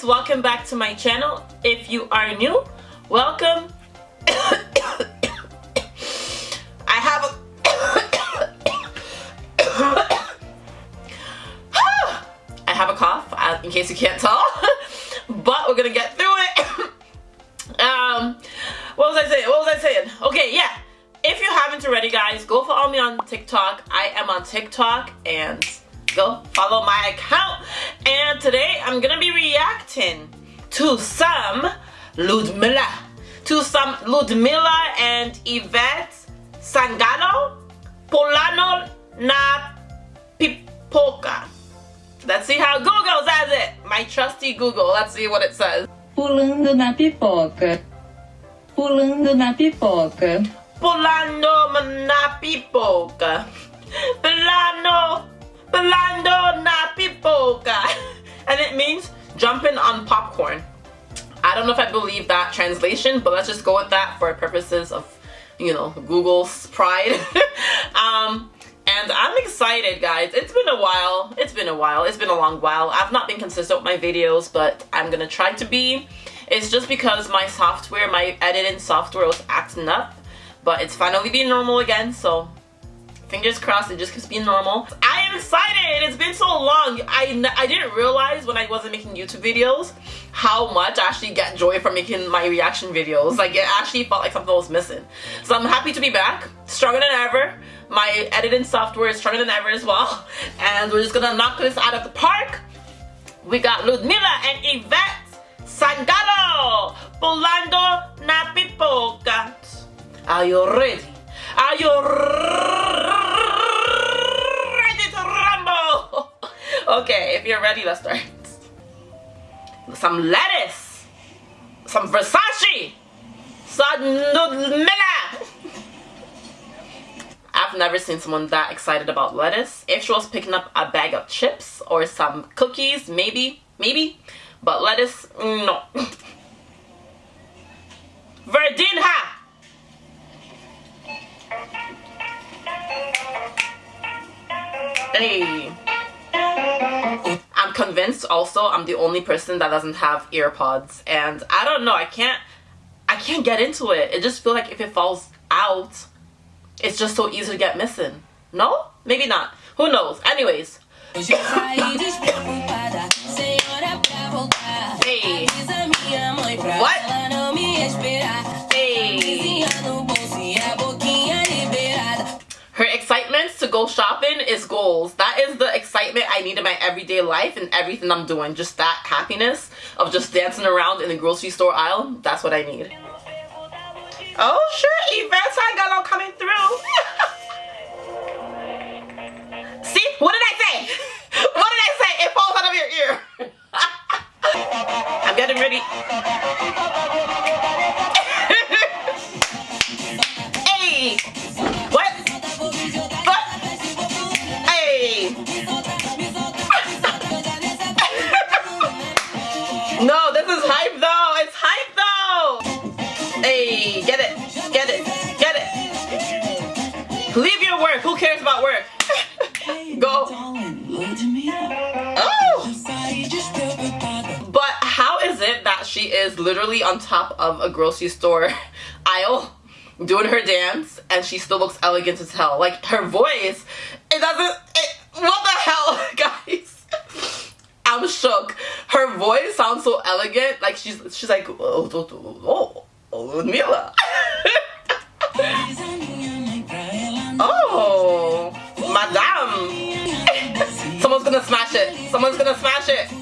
guys welcome back to my channel. If you are new welcome. I have a I have a cough uh, in case you can't tell but we're gonna get through it. Um what was I saying? What was I saying? Okay yeah. If you haven't already guys go follow me on TikTok. I am on TikTok and go follow my account. And today I'm gonna be reacting to some Ludmilla. To some Ludmilla and Ivete Sangalo Polano na Pipoca. Let's see how Google says it. My trusty Google let's see what it says. Pulando na pipoca. Pulando na pipoca. Polano na Pipoca. Polano Belando na pipoca. And it means jumping on popcorn. I don't know if I believe that translation, but let's just go with that for purposes of, you know, Google's pride. um, and I'm excited, guys. It's been a while. It's been a while. It's been a long while. I've not been consistent with my videos, but I'm gonna try to be. It's just because my software, my editing software was acting up, but it's finally being normal again, so fingers crossed it just keeps being normal i am excited. It's been so long. I i didn't realize when i wasn't making youtube videos how much i actually get joy from making my reaction videos. Like it actually felt like something was missing. So i'm happy to be back stronger than ever. My editing software is stronger than ever as well. And we're just gonna knock this out of the park. We got ludmilla and ivete sangalo. Volando na pipoca are you ready? Are you ready to rumble? Okay, if you're ready, let's start. Some lettuce, some Versace, some. I've never seen someone that excited about lettuce. If she was picking up a bag of chips or some cookies, maybe, maybe. But lettuce, no. Verdinha! Hey. I'm convinced also I'm the only person that doesn't have earpods and I don't know I can't I can't get into it. It just feels like if it falls out it's just so easy to get missing. No? Maybe not. Who knows? Anyways. Hey. What need in my everyday life and everything I'm doing. Just that happiness of just dancing around in the grocery store aisle. That's what I need. Oh, sure, Ivete Sangalo coming through. Get it, get it, get it. Leave your work. Who cares about work? Go. Oh. But how is it that she is literally on top of a grocery store aisle doing her dance and she still looks elegant as hell? Like her voice, it doesn't. It, what the hell, guys? I'm shook. Her voice sounds so elegant. Like she's she's like oh oh oh, oh. Oh Mila. oh, madame. Someone's gonna smash it. Someone's gonna smash it.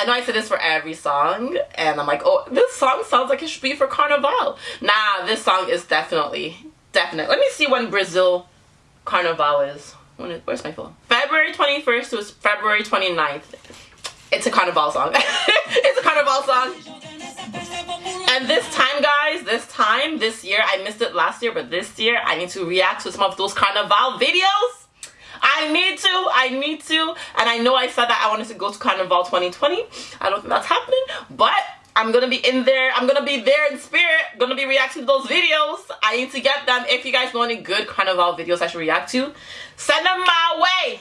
I know I say this for every song, and I'm like, oh, this song sounds like it should be for Carnival. Nah, this song is definitely, definitely. Let me see when Brazil Carnival is. When is, where's my phone? February 21st to February 29th. It's a Carnival song. it's a Carnival song. And this time, guys, this time, this year, I missed it last year, but this year, I need to react to some of those Carnival videos I need to, I need to. And I know I said that I wanted to go to Carnival 2020. I don't think that's happening, but I'm gonna be in there. I'm gonna be there in spirit. Gonna be reacting to those videos. I need to get them. If you guys know any good Carnival videos I should react to, send them my way.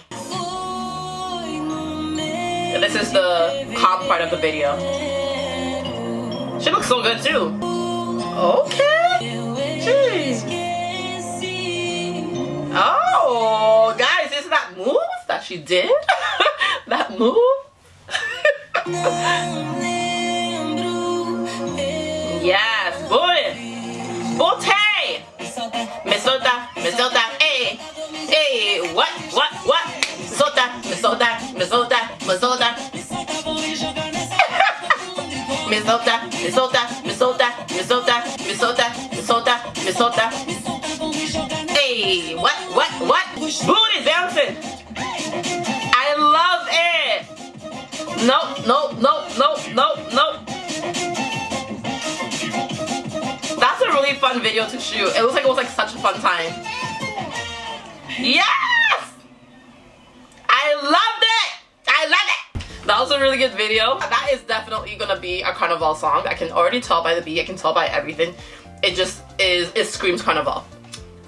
This is the calm part of the video. She looks so good too. Okay. She did? that move? yes, boy. Bote. Mesota, mesota, hey. Hey, what, what, what? Mesota, mesota, mesota, mesota. Mesota, mesota, mesota, mesota, mesota, mesota, mesota. Hey, what, what, what? Booty dancing. Nope, nope, nope, nope, nope, nope. That's a really fun video to shoot. It looks like it was like such a fun time. Yes! I loved it! I love it! That was a really good video. That is definitely gonna be a carnival song. I can already tell by the beat, I can tell by everything. It just is, it screams carnival.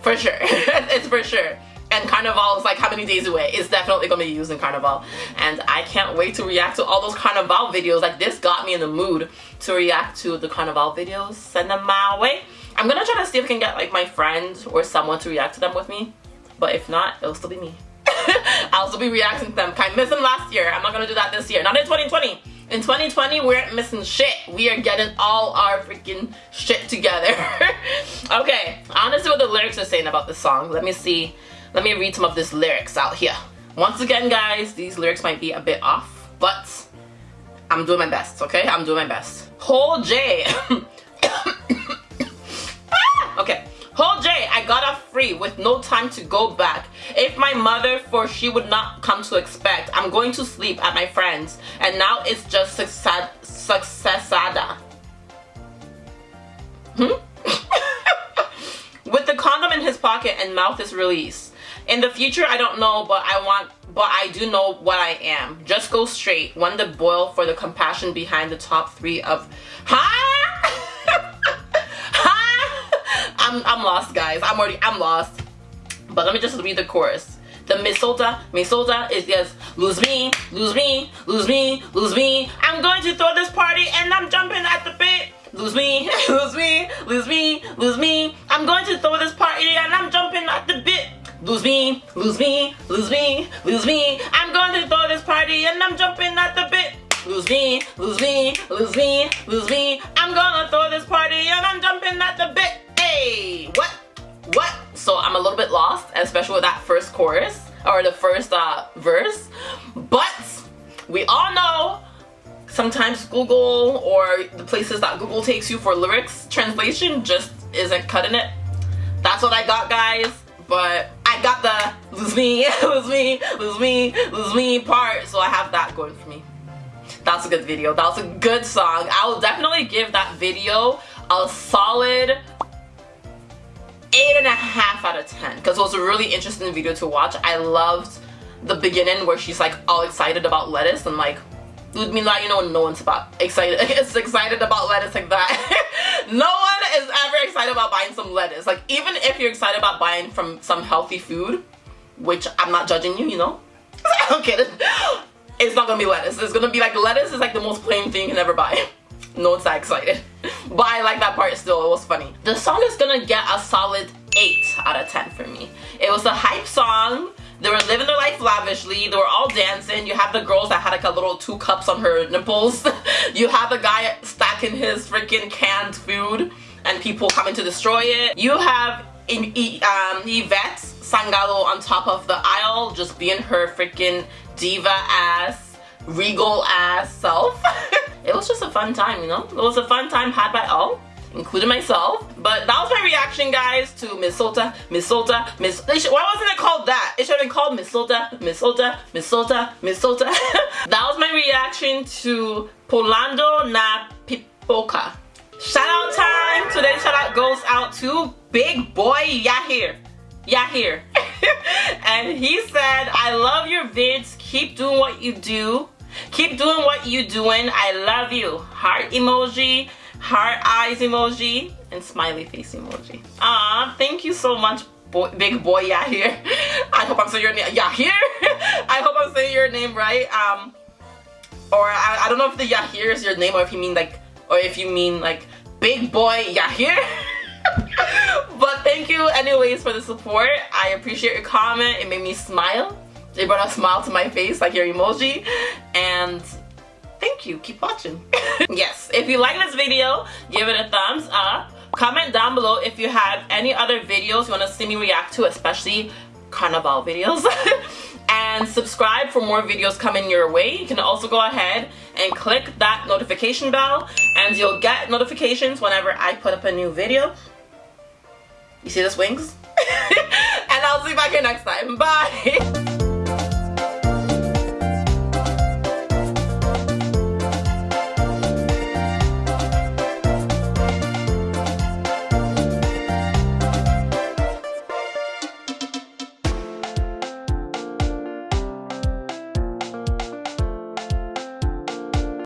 For sure. it's for sure. And Carnival is like how many days away? It's definitely gonna be used in Carnival. And I can't wait to react to all those Carnival videos. Like this got me in the mood to react to the Carnival videos. Send them my way. I'm gonna try to see if I can get like my friend or someone to react to them with me. But if not, it'll still be me. I'll still be reacting to them. I missed them last year. I'm not gonna do that this year. Not in 2020. In 2020, we aren't missing shit. We are getting all our freaking shit together. okay, honestly what the lyrics are saying about this song. Let me see. Let me read some of these lyrics out here. Once again, guys, these lyrics might be a bit off, but I'm doing my best, okay? I'm doing my best. Whole J. okay. Whole J, I got off free with no time to go back. If my mother, for she would not come to expect, I'm going to sleep at my friend's, and now it's just success successada. Hmm? with the condom in his pocket and mouth is released. In the future, I don't know, but I want, but I do know what I am. Just go straight. One to boil for the compassion behind the top three of, huh? I'm, I'm lost, guys. I'm already, I'm lost. But let me just read the chorus. The Misota, Misota is yes, lose me, lose me, lose me, lose me. I'm going to throw this party and I'm jumping at the bit. Lose me, lose me, lose me, lose me. I'm going to throw this party and I'm jumping at the bit. Lose me, lose me, lose me, lose me. I'm to throw this party and I'm jumping at the bit. Lose me, lose me, lose me, lose me. I'm gonna throw this party and I'm jumping at the bit. Hey, what? What? So I'm a little bit lost, especially with that first chorus or the first uh, verse. But we all know sometimes Google or the places that Google takes you for lyrics translation just isn't cutting it. That's what I got, guys. But got the lose me, lose me, lose me, lose me part, so I have that going for me. That's a good video. That was a good song. I will definitely give that video a solid eight and a half out of ten because it was a really interesting video to watch. I loved the beginning where she's like all excited about lettuce and like lose me Ludmilla, you know, no one's about excited. It's excited about lettuce like that. no one ever excited about buying some lettuce. Like even if you're excited about buying from some healthy food, which I'm not judging you, you know. okay, it's not gonna be lettuce. It's gonna be like lettuce is like the most plain thing you can ever buy no one's that excited. But I like that part still, it was funny. The song is gonna get a solid 8 out of 10 for me. It was a hype song. They were living their life lavishly. They were all dancing. You have the girls that had like a little two cups on her nipples. you have the guy stacking his freaking canned food and people coming to destroy it. You have um, Ivete Sangalo on top of the aisle just being her freaking diva ass, regal ass self. it was just a fun time, you know? It was a fun time had by all including myself. But that was my reaction, guys, to Miss Sota, Miss Sota, Miss... Why wasn't it called that? It should have been called Miss Sota, Miss Sota, Miss Sota, Miss Sota. that was my reaction to Polando na Pipoca. Shout out time! Today's shout out goes out to Big Boy Yahir. Yahir. and he said, I love your vids. Keep doing what you do. Keep doing what you doing. I love you. Heart emoji, heart eyes emoji, and smiley face emoji. Ah, thank you so much, boy, big boy Yahir. I hope I'm saying your name. Yahir? I hope I'm saying your name right. Um, or I, I don't know if the Yahir is your name or if you mean like, or if you mean like big boy Yahir. but thank you anyways for the support. I appreciate your comment. It made me smile. It brought a smile to my face like your emoji. And thank you. Keep watching. yes, if you like this video, give it a thumbs up. Comment down below if you have any other videos you want to see me react to, especially carnival videos. and subscribe for more videos coming your way. You can also go ahead and click that notification bell and you'll get notifications whenever I put up a new video. You see this wings? and I'll see you back here next time. Bye!